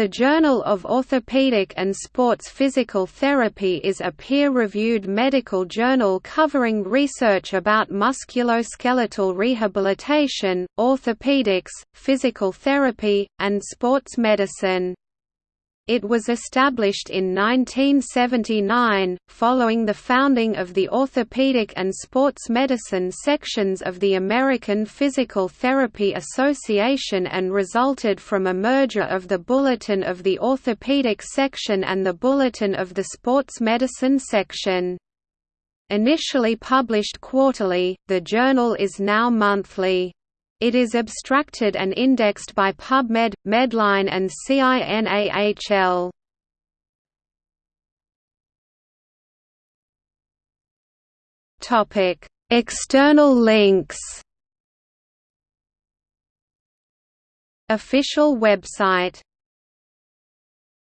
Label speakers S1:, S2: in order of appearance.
S1: The Journal of Orthopedic and Sports Physical Therapy is a peer-reviewed medical journal covering research about musculoskeletal rehabilitation, orthopedics, physical therapy, and sports medicine. It was established in 1979, following the founding of the Orthopedic and Sports Medicine sections of the American Physical Therapy Association and resulted from a merger of the Bulletin of the Orthopedic section and the Bulletin of the Sports Medicine section. Initially published quarterly, the journal is now monthly. It is abstracted and indexed by PubMed, Medline and CINAHL. Topic: External links. Official website